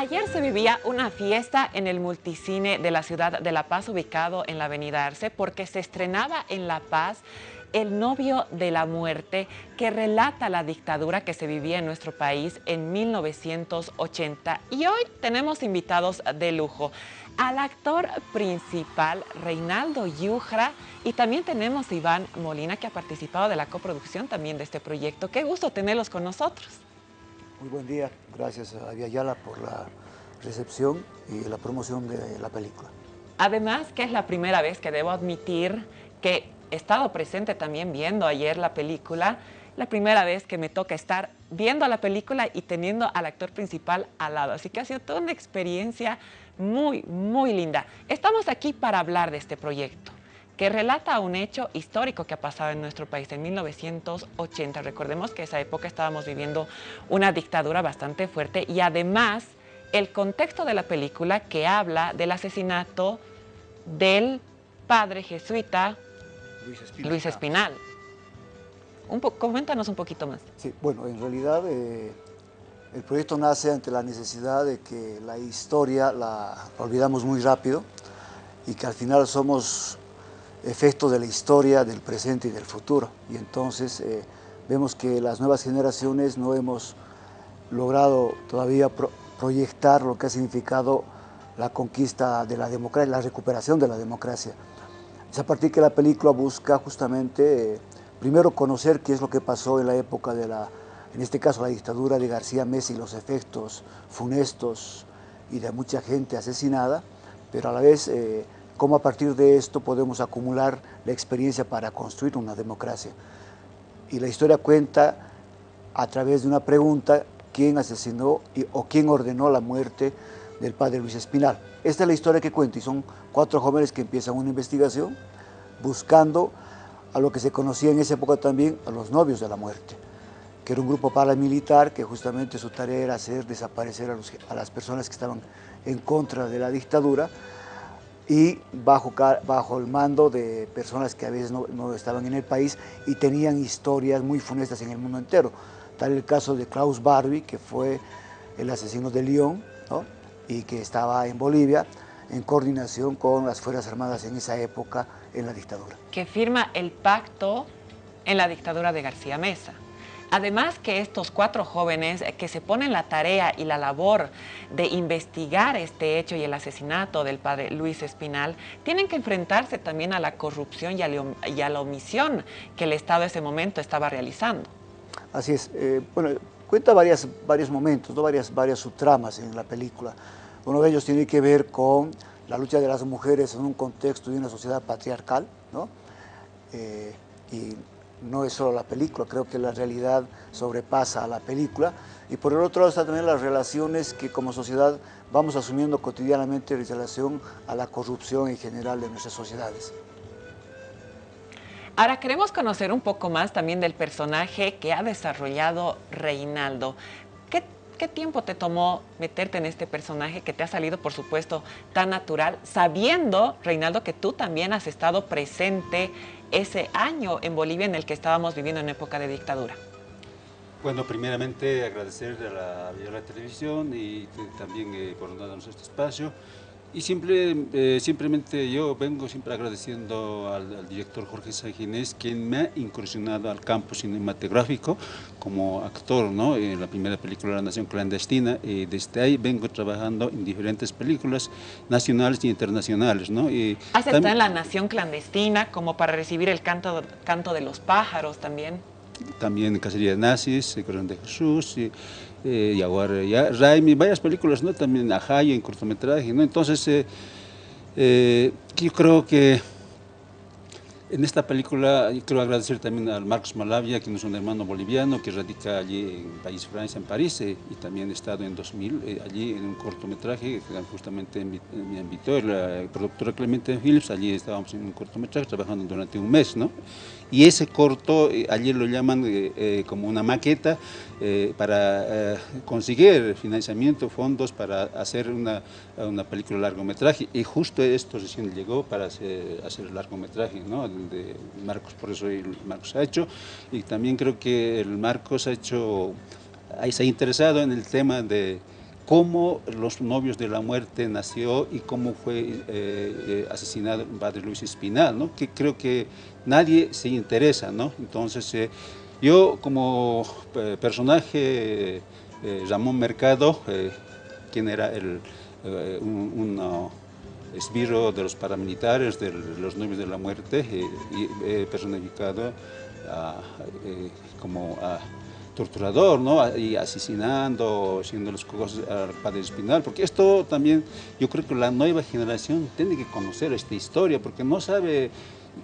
Ayer se vivía una fiesta en el multicine de la ciudad de La Paz, ubicado en la avenida Arce, porque se estrenaba en La Paz el novio de la muerte, que relata la dictadura que se vivía en nuestro país en 1980. Y hoy tenemos invitados de lujo al actor principal Reinaldo Yujra y también tenemos a Iván Molina que ha participado de la coproducción también de este proyecto. Qué gusto tenerlos con nosotros. Muy buen día, gracias a Viayala por la recepción y la promoción de la película. Además que es la primera vez que debo admitir que he estado presente también viendo ayer la película, la primera vez que me toca estar viendo la película y teniendo al actor principal al lado. Así que ha sido toda una experiencia muy, muy linda. Estamos aquí para hablar de este proyecto que relata un hecho histórico que ha pasado en nuestro país en 1980. Recordemos que esa época estábamos viviendo una dictadura bastante fuerte y además el contexto de la película que habla del asesinato del padre jesuita Luis Espinal. Un coméntanos un poquito más. Sí, bueno, en realidad eh, el proyecto nace ante la necesidad de que la historia la olvidamos muy rápido y que al final somos efecto de la historia, del presente y del futuro. Y entonces eh, vemos que las nuevas generaciones no hemos logrado todavía proyectar lo que ha significado la conquista de la democracia, la recuperación de la democracia. Es a partir que la película busca justamente, eh, primero conocer qué es lo que pasó en la época de la, en este caso la dictadura de García Messi, los efectos funestos y de mucha gente asesinada, pero a la vez eh, cómo a partir de esto podemos acumular la experiencia para construir una democracia. Y la historia cuenta a través de una pregunta quién asesinó o quién ordenó la muerte del padre Luis Espinal. Esta es la historia que cuenta y son cuatro jóvenes que empiezan una investigación buscando a lo que se conocía en esa época también a los novios de la muerte, que era un grupo paramilitar que justamente su tarea era hacer desaparecer a, a las personas que estaban en contra de la dictadura y bajo, bajo el mando de personas que a veces no, estaban en el país y tenían historias muy funestas en el mundo entero. Tal el caso de Klaus Barbie, que fue el asesino de Lyon y que estaba en Bolivia en coordinación con las Fuerzas Armadas en esa época en la dictadura. Que firma el pacto en la dictadura de García Mesa. Además que estos cuatro jóvenes que se ponen la tarea y la labor de investigar este hecho y el asesinato del padre Luis Espinal, tienen que enfrentarse también a la corrupción y a la omisión que el Estado en ese momento estaba realizando. Así es. Eh, bueno, cuenta varias, varios momentos, varias, varias subtramas en la película. Uno de ellos tiene que ver con la lucha de las mujeres en un contexto de una sociedad patriarcal, ¿no? Eh, y no es solo la película, creo que la realidad sobrepasa a la película. Y por el otro lado están también las relaciones que como sociedad vamos asumiendo cotidianamente en relación a la corrupción en general de nuestras sociedades. Ahora queremos conocer un poco más también del personaje que ha desarrollado Reinaldo. ¿Qué, ¿Qué, tiempo te tomó meterte en este personaje que te ha salido, por supuesto, tan natural, sabiendo, Reinaldo, que tú también has estado presente ese año en Bolivia en el que estábamos viviendo en época de dictadura? Bueno, primeramente agradecer a la, a la televisión y también eh, por darnos este espacio. Y simple, eh, simplemente yo vengo siempre agradeciendo al, director Jorge Sanginés, quien me ha incursionado al campo cinematográfico como actor, ¿no? En la primera película La Nación Clandestina, y desde ahí vengo trabajando en diferentes películas nacionales y internacionales, ¿no? Y ¿Has estado en La Nación Clandestina como para recibir el canto, canto de los pájaros también? También Cacería de Nazis, El Corazón de Jesús, y, eh, Jaguar, ya, Raimi, varias películas, ¿no? También Ajayo en cortometraje, ¿no? Entonces, eh, eh, yo creo que en esta película quiero agradecer también al Marcos Malavia, que es un hermano boliviano que radica allí en País Francia, en París, eh, y también he estado en 2000 eh, allí en un cortometraje que justamente me invitó la productora Clemente Phillips, allí estábamos en un cortometraje trabajando durante un mes, ¿no? Y ese corto, eh, allí lo llaman como una maqueta para conseguir financiamiento, fondos para hacer una, una película largometraje, y justo esto recién llegó para hacer, hacer largometraje, ¿no? de Marcos, por eso el Marcos ha hecho, y también creo que el Marcos ha hecho, se ha interesado en el tema de cómo los novios de la muerte nació y cómo fue eh, eh, asesinado el padre Luis Espinal, ¿no? que creo que nadie se interesa. ¿no? Entonces, eh, yo como personaje, Ramón Mercado, quien era el, un, esbirro de los paramilitares, de los novios de la muerte, personificado como a torturador, ¿no? Y asesinando, haciendo los cosas al padre Espinal, porque esto también, yo creo que la nueva generación tiene que conocer esta historia, porque no sabe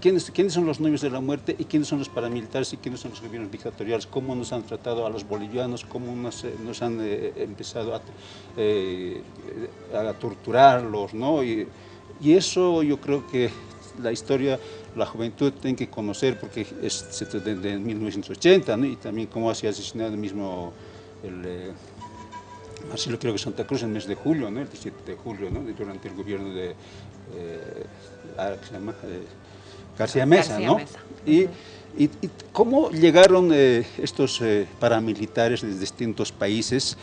quiénes, son los novios de la muerte y quiénes son los paramilitares y quiénes son los gobiernos dictatoriales, cómo nos han tratado a los bolivianos, cómo nos, nos han eh, empezado a, eh, a torturarlos, ¿no? Y, eso yo creo que la historia, la juventud tiene que conocer porque es de, 1980, ¿no? y también cómo ha sido asesinado el mismo el, eh, Marcelo creo que Santa Cruz en el mes de julio, ¿no? el 17 de julio, ¿no? durante el gobierno de eh, ah, se llama? Eh, García Mesa. ¿no? Y, y, cómo llegaron eh, estos paramilitares de distintos países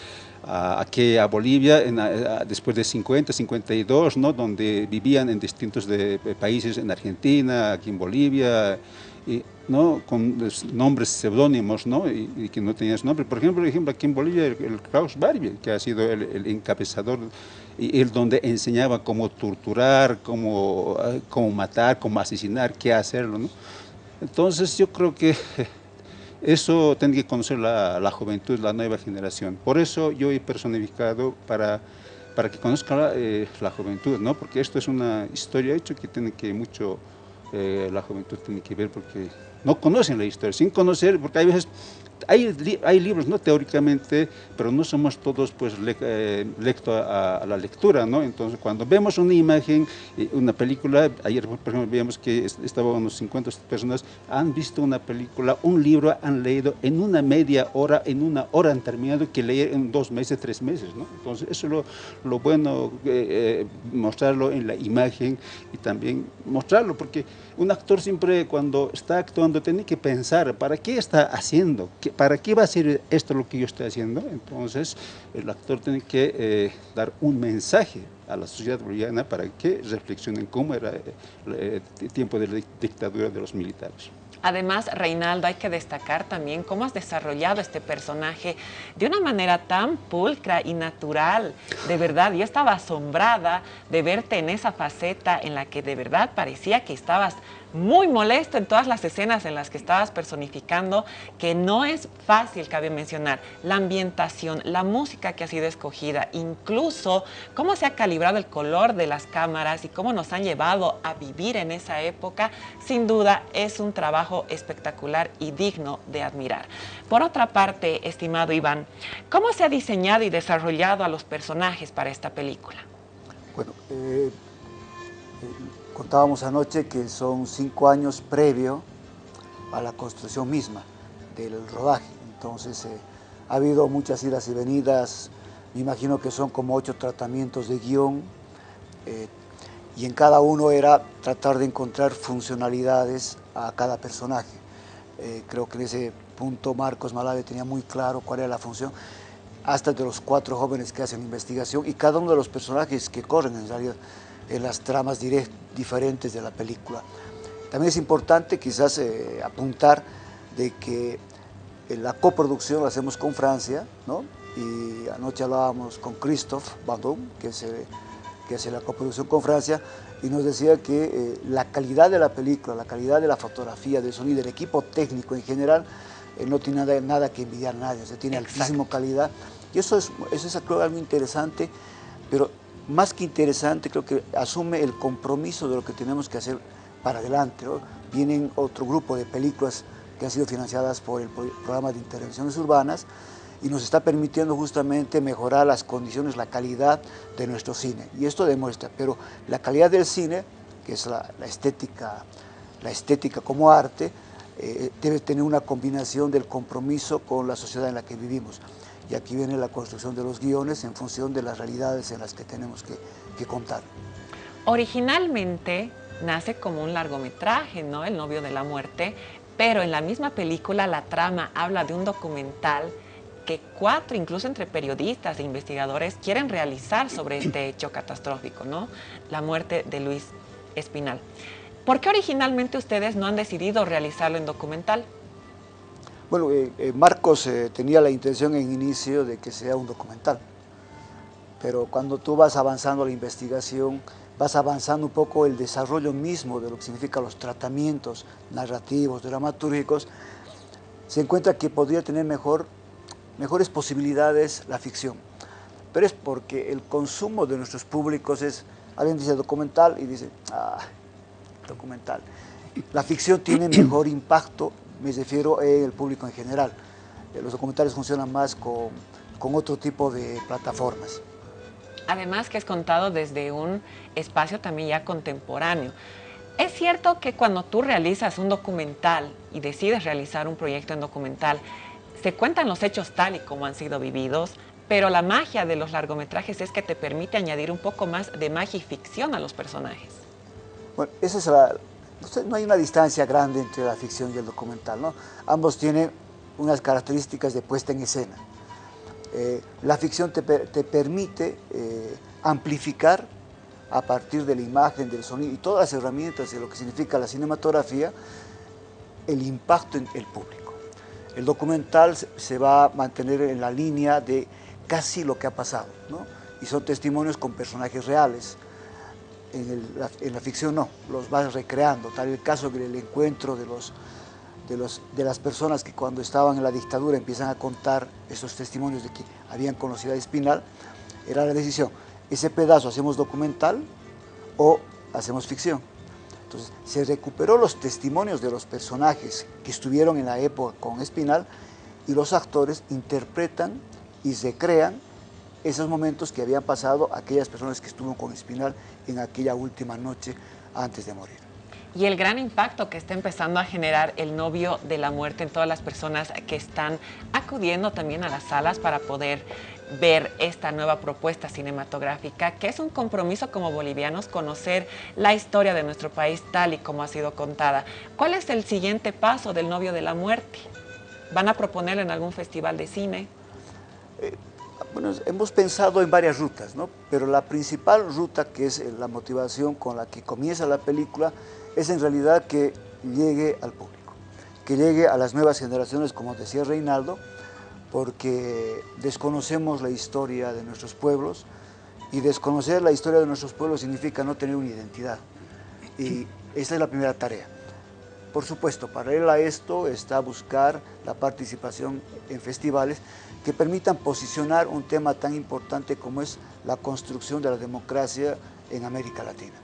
aquí a Bolivia en, después de 50, 52, ¿no? donde vivían en distintos de, países, en Argentina, aquí en Bolivia, y, ¿no? con nombres seudónimos ¿no? Y, que no tenían su nombre. Por ejemplo, ejemplo, aquí en Bolivia el, Klaus Barbie, que ha sido el, encabezador, y él donde enseñaba cómo torturar, cómo, cómo matar, cómo asesinar, qué hacerlo. Entonces yo creo que eso tiene que conocer la, juventud, la nueva generación. Por eso yo he personificado para, para que conozca eh, la, juventud, ¿no? porque esto es una historia hecha que tiene que mucho, eh, la juventud tiene que ver porque no conocen la historia, sin conocer, porque hay veces hay, hay libros, ¿no? Teóricamente, pero no somos todos, pues, eh, lecto a, la lectura, ¿no? Entonces, cuando vemos una imagen, eh, una película, ayer, por ejemplo, veíamos que estaban unos 50 personas, han visto una película, un libro, han leído en una media hora, en una hora han terminado, que leer en dos meses, tres meses, ¿no? Entonces, eso es lo, lo bueno, eh, mostrarlo en la imagen y también mostrarlo, porque un actor siempre cuando está actuando tiene que pensar, ¿para qué está haciendo? ¿Para qué va a ser esto lo que yo estoy haciendo? Entonces, el actor tiene que eh, dar un mensaje a la sociedad boliviana para que reflexionen cómo era eh, el tiempo de la dictadura de los militares. Además, Reinaldo, hay que destacar también cómo has desarrollado este personaje de una manera tan pulcra y natural. De verdad, yo estaba asombrada de verte en esa faceta en la que de verdad parecía que estabas muy molesto en todas las escenas en las que estabas personificando, que no es fácil, cabe mencionar, la ambientación, la música que ha sido escogida, incluso cómo se ha calibrado el color de las cámaras y cómo nos han llevado a vivir en esa época, sin duda es un trabajo espectacular y digno de admirar. Por otra parte, estimado Iván, ¿cómo se ha diseñado y desarrollado a los personajes para esta película? Bueno, eh, Contábamos anoche que son cinco años previo a la construcción misma del rodaje. Entonces eh, ha habido muchas idas y venidas, me imagino que son como ocho tratamientos de guion eh, y en cada uno era tratar de encontrar funcionalidades a cada personaje. Eh, creo que en ese punto Marcos Malave tenía muy claro cuál era la función, hasta de los cuatro jóvenes que hacen investigación y cada uno de los personajes que corren en realidad en las tramas diferentes de la película. También es importante quizás eh, apuntar de que eh, la coproducción la hacemos con Francia, ¿no? y anoche hablábamos con Christophe Bandon, que, que hace la coproducción con Francia, y nos decía que eh, la calidad de la película, la calidad de la fotografía, del sonido, del equipo técnico en general, no tiene nada, nada, que envidiar a nadie, o sea, tiene altísima calidad. Y eso es, eso es algo interesante, pero más que interesante, creo que asume el compromiso de lo que tenemos que hacer para adelante. Vienen otro grupo de películas que han sido financiadas por el programa de intervenciones urbanas y nos está permitiendo justamente mejorar las condiciones, la calidad de nuestro cine. Y esto demuestra, pero la calidad del cine, que es la, estética, la estética como arte, eh, debe tener una combinación del compromiso con la sociedad en la que vivimos y aquí viene la construcción de los guiones en función de las realidades en las que tenemos que, contar. Originalmente nace como un largometraje, ¿no? El novio de la muerte, pero en la misma película la trama habla de un documental que cuatro, incluso entre periodistas e investigadores, quieren realizar sobre este hecho catastrófico, ¿no? La muerte de Luis Espinal. ¿Por qué originalmente ustedes no han decidido realizarlo en documental? Bueno, eh, eh, Marcos eh, tenía la intención en inicio de que sea un documental, pero cuando tú vas avanzando la investigación, vas avanzando un poco el desarrollo mismo de lo que significan los tratamientos narrativos, dramatúrgicos, se encuentra que podría tener mejor, mejores posibilidades la ficción. Pero es porque el consumo de nuestros públicos es, alguien dice documental y dice, ah, documental. La ficción tiene mejor impacto, me refiero el público en general. Eh, los documentales funcionan más con, con otro tipo de plataformas. Además que es contado desde un espacio también ya contemporáneo. Es cierto que cuando tú realizas un documental y decides realizar un proyecto en documental, se cuentan los hechos tal y como han sido vividos, pero la magia de los largometrajes es que te permite añadir un poco más de magia y ficción a los personajes. Bueno, esa es la, no hay una distancia grande entre la ficción y el documental. Ambos tienen unas características de puesta en escena. Eh, la ficción te, permite eh, amplificar a partir de la imagen, del sonido y todas las herramientas de lo que significa la cinematografía, el impacto en el público. El documental se va a mantener en la línea de casi lo que ha pasado, y son testimonios con personajes reales. En, la, ficción no, los vas recreando, tal el caso del encuentro de, los, de, los, de las personas que cuando estaban en la dictadura empiezan a contar esos testimonios de que habían conocido a Espinal, era la decisión, ese pedazo hacemos documental o hacemos ficción. Entonces, se recuperó los testimonios de los personajes que estuvieron en la época con Espinal y los actores interpretan y recrean esos momentos que habían pasado aquellas personas que estuvieron con Espinal en aquella última noche antes de morir. Y el gran impacto que está empezando a generar el novio de la muerte en todas las personas que están acudiendo también a las salas para poder ver esta nueva propuesta cinematográfica, que es un compromiso como bolivianos conocer la historia de nuestro país tal y como ha sido contada. ¿Cuál es el siguiente paso del novio de la muerte? ¿Van a proponerlo en algún festival de cine? Eh, bueno, hemos pensado en varias rutas, ¿no? pero la principal ruta, que es la motivación con la que comienza la película, es en realidad que llegue al público, que llegue a las nuevas generaciones, como decía Reinaldo, porque desconocemos la historia de nuestros pueblos y desconocer la historia de nuestros pueblos significa no tener una identidad. Y esa es la primera tarea. Por supuesto, paralelo a esto está buscar la participación en festivales que permitan posicionar un tema tan importante como es la construcción de la democracia en América Latina.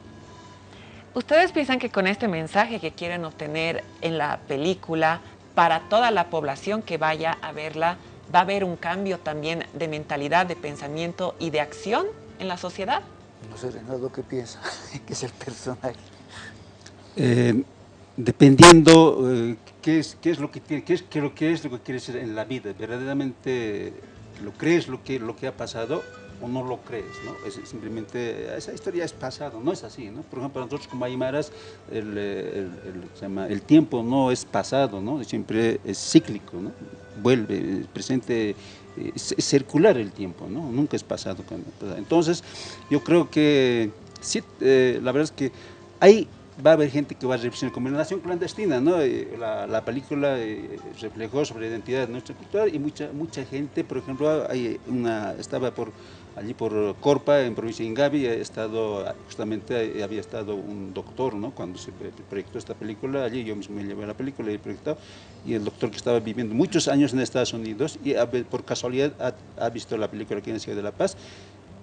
¿Ustedes piensan que con este mensaje que quieren obtener en la película para toda la población que vaya a verla, va a haber un cambio también de mentalidad, de pensamiento y de acción en la sociedad? No sé, Renato, ¿qué piensa? ¿Qué es el personaje? Eh, dependiendo eh, qué, es, qué es lo que qué es, lo que es lo que quieres ser en la vida, verdaderamente lo crees lo que, lo que ha pasado o no lo crees, ¿no? Es simplemente, esa historia es pasado, no es así, ¿no? Por ejemplo, nosotros como aymaras, el, el, el, el, tiempo no es pasado, ¿no? Siempre es cíclico, ¿no? vuelve, presente, es circular el tiempo, ¿no? nunca es pasado. Entonces, yo creo que sí, eh, la verdad es que hay va a haber gente que va a reflexionar como nación clandestina, ¿no? Eh, la, la película eh, reflejó sobre la identidad de nuestra cultura y mucha mucha gente, por ejemplo, hay una, estaba por allí por Corpa, en provincia de Ingavi, he estado, justamente había estado un doctor, ¿no? Cuando se proyectó esta película, allí yo mismo me llevé la película y proyectado, y el doctor que estaba viviendo muchos años en Estados Unidos y por casualidad ha, ha visto la película aquí en de La Paz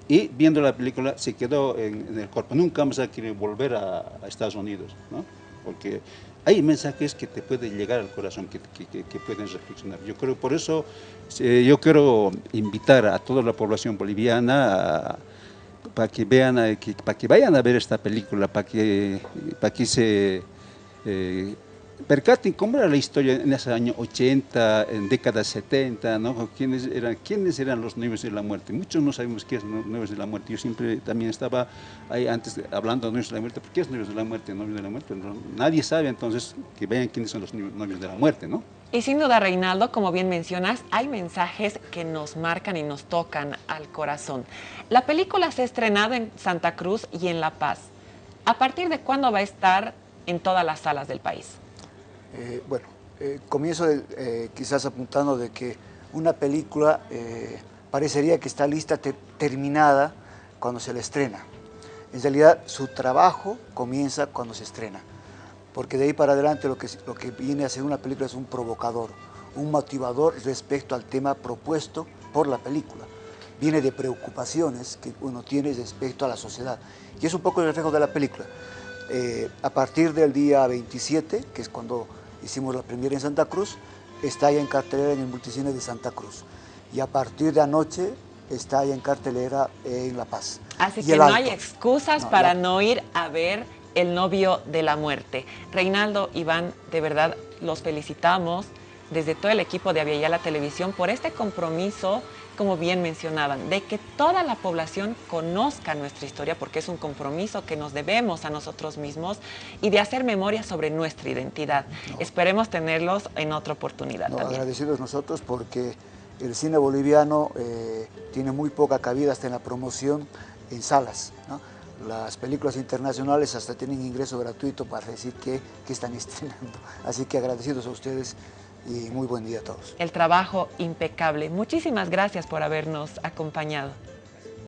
y viendo la película se quedó en, el cuerpo. Nunca vamos a querer volver a, Estados Unidos, ¿no? Porque hay mensajes que te pueden llegar al corazón, que, que, pueden reflexionar. Yo creo, por eso eh, yo quiero invitar a toda la población boliviana para que vean, que, para que vayan a ver esta película, para que, para que se eh, percaten cómo era la historia en ese año 80, en décadas 70, ¿no? ¿Quiénes, eran, quiénes eran los novios de la muerte. Muchos no sabemos qué es novios de la muerte. Yo siempre también estaba ahí antes hablando de novios de la muerte. ¿Por qué es novios de la muerte? Novios de la muerte. nadie sabe entonces que vean quiénes son los novios de la muerte, ¿no? Y sin duda, Reinaldo, como bien mencionas, hay mensajes que nos marcan y nos tocan al corazón. La película se ha estrenado en Santa Cruz y en La Paz. ¿A partir de cuándo va a estar en todas las salas del país? Eh, bueno, eh, comienzo eh, quizás apuntando de que una película parecería que está lista, terminada, cuando se la estrena. En realidad, su trabajo comienza cuando se estrena porque de ahí para adelante lo que, lo que viene a ser una película es un provocador, un motivador respecto al tema propuesto por la película. Viene de preocupaciones que uno tiene respecto a la sociedad. Y es un poco el reflejo de la película. A partir del día 27, que es cuando hicimos la primera en Santa Cruz, está ya en cartelera en el multicine de Santa Cruz. Y a partir de anoche está ya en cartelera en La Paz. Así que no hay excusas para no ir a ver el novio de la muerte. Reinaldo, Iván, de verdad los felicitamos desde todo el equipo de la Televisión por este compromiso, como bien mencionaban, de que toda la población conozca nuestra historia, porque es un compromiso que nos debemos a nosotros mismos y de hacer memoria sobre nuestra identidad. Esperemos tenerlos en otra oportunidad. No, agradecidos nosotros porque el cine boliviano eh, tiene muy poca cabida hasta en la promoción en salas. ¿no? las películas internacionales hasta tienen ingreso gratuito para decir que, que, están estrenando. Así que agradecidos a ustedes y muy buen día a todos. El trabajo impecable. Muchísimas gracias por habernos acompañado.